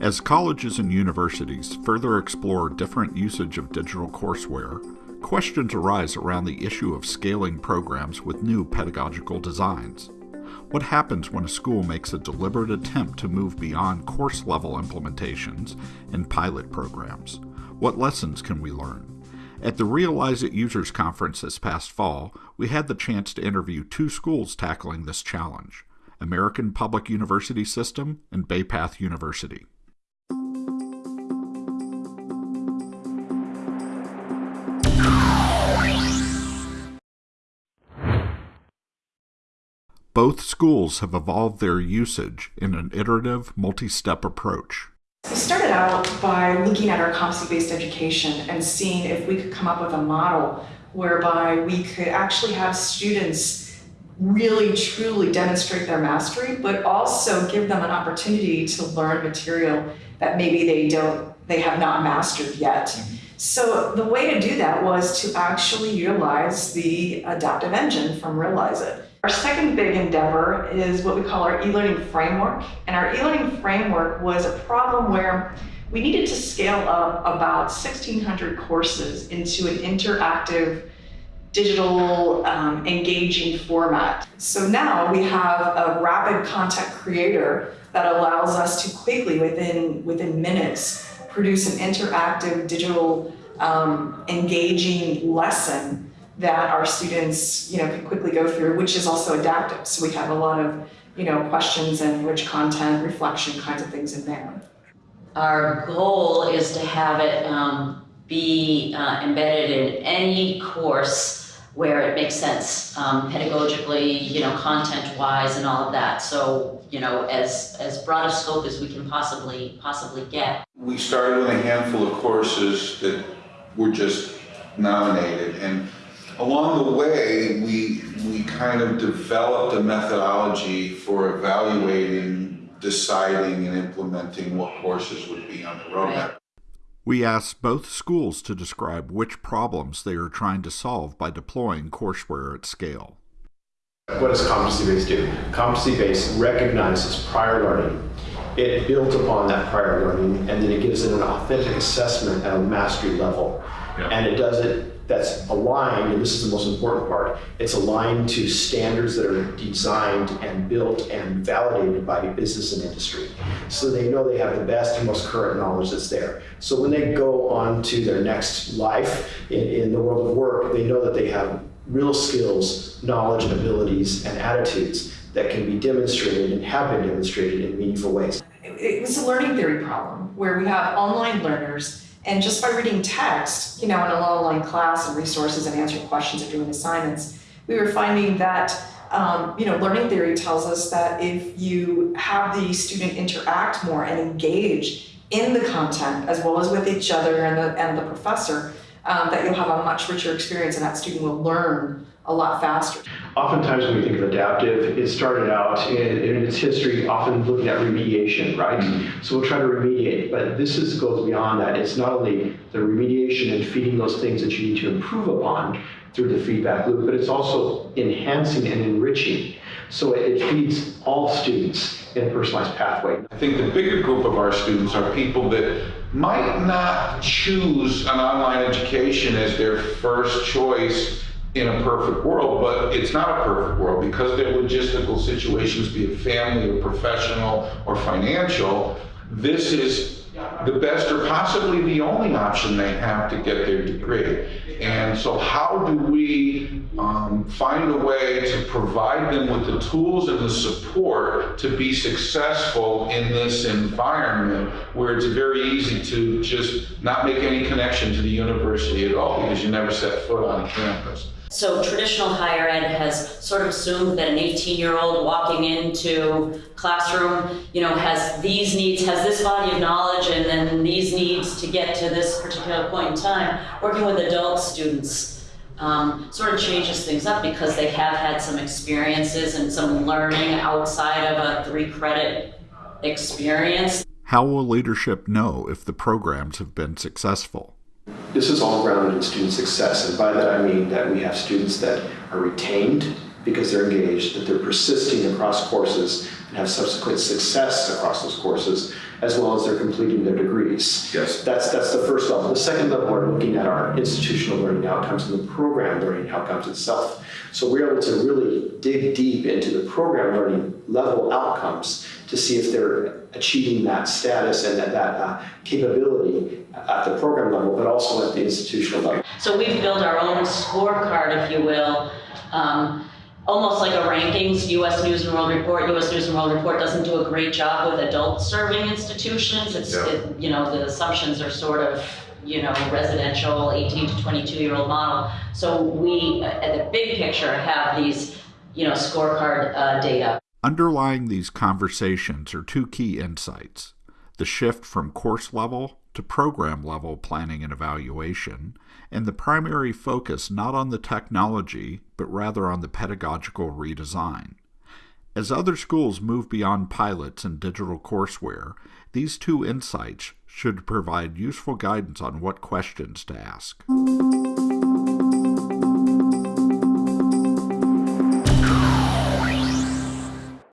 As colleges and universities further explore different usage of digital courseware, questions arise around the issue of scaling programs with new pedagogical designs. What happens when a school makes a deliberate attempt to move beyond course level implementations and pilot programs? What lessons can we learn? At the Realizeit Users Conference this past fall, we had the chance to interview two schools tackling this challenge American Public University System and Bay Path University. Both schools have evolved their usage in an iterative, multi step approach. We started out by looking at our competency based education and seeing if we could come up with a model whereby we could actually have students really truly demonstrate their mastery, but also give them an opportunity to learn material that maybe they don't, they have not mastered yet. Mm-hmm. So the way to do that was to actually utilize the adaptive engine from Realizeit. Our second big endeavor is what we call our e-learning framework. And our e-learning framework was a problem where we needed to scale up about 1,600 courses into an interactive, digital, um, engaging format. So now we have a rapid content creator that allows us to quickly, within, within minutes, produce an interactive, digital, um, engaging lesson that our students, you know, can quickly go through, which is also adaptive. So we have a lot of, you know, questions and rich content, reflection kinds of things in there. Our goal is to have it um, be uh, embedded in any course where it makes sense, um, pedagogically, you know, content-wise, and all of that. So, you know, as as broad a scope as we can possibly possibly get. We started with a handful of courses that were just nominated, and along the way, we, we kind of developed a methodology for evaluating, deciding, and implementing what courses would be on the roadmap. We asked both schools to describe which problems they are trying to solve by deploying courseware at scale. What does competency-based do? Competency-based recognizes prior learning. It builds upon that prior learning, and then it gives it an authentic assessment at a mastery level. Yeah. And it does it that's aligned, and this is the most important part, it's aligned to standards that are designed and built and validated by business and industry. So they know they have the best and most current knowledge that's there. So when they go on to their next life in, in the world of work, they know that they have real skills, knowledge, and abilities and attitudes that can be demonstrated and have been demonstrated in meaningful ways. It was a learning theory problem where we have online learners and just by reading text, you know, in a an online class and resources and answering questions or doing assignments, we were finding that, um, you know, learning theory tells us that if you have the student interact more and engage in the content as well as with each other and the, and the professor, um, that you'll have a much richer experience and that student will learn a lot faster. Oftentimes when we think of adaptive, it started out in, in its history often looking at remediation, right? Mm-hmm. So we'll try to remediate, but this is, goes beyond that. It's not only the remediation and feeding those things that you need to improve upon through the feedback loop, but it's also enhancing and enriching. So it feeds all students in a personalized pathway. I think the bigger group of our students are people that might not choose an online education as their first choice in a perfect world, but it's not a perfect world because their logistical situations, be it family or professional or financial, this is the best or possibly the only option they have to get their degree. And so how do we um, find a way to provide them with the tools and the support to be successful in this environment where it's very easy to just not make any connection to the university at all because you never set foot on campus. So traditional higher ed has sort of assumed that an 18-year-old walking into classroom, you know, has these needs, has this body of knowledge, and then these needs to get to this particular point in time. Working with adult students um, sort of changes things up because they have had some experiences and some learning outside of a three-credit experience. How will leadership know if the programs have been successful? This is all grounded in student success, and by that I mean that we have students that are retained because they're engaged, that they're persisting across courses and have subsequent success across those courses, as well as they're completing their degrees. Yes. That's, that's the first level. The second level, we're looking at our institutional learning outcomes and the program learning outcomes itself. So we're able to really dig deep into the program learning level outcomes to see if they're achieving that status and that, that uh, capability at the program level, but also at the institutional level. So we've built our own scorecard, if you will, um, almost like a rankings. U.S. News and World Report. U.S. News and World Report doesn't do a great job with adult serving institutions. It's Yeah. it, you know the assumptions are sort of you know residential 18 to 22 year old model. So we, uh, at the big picture, have these you know scorecard uh, data. Underlying these conversations are two key insights the shift from course level to program level planning and evaluation, and the primary focus not on the technology, but rather on the pedagogical redesign. As other schools move beyond pilots and digital courseware, these two insights should provide useful guidance on what questions to ask.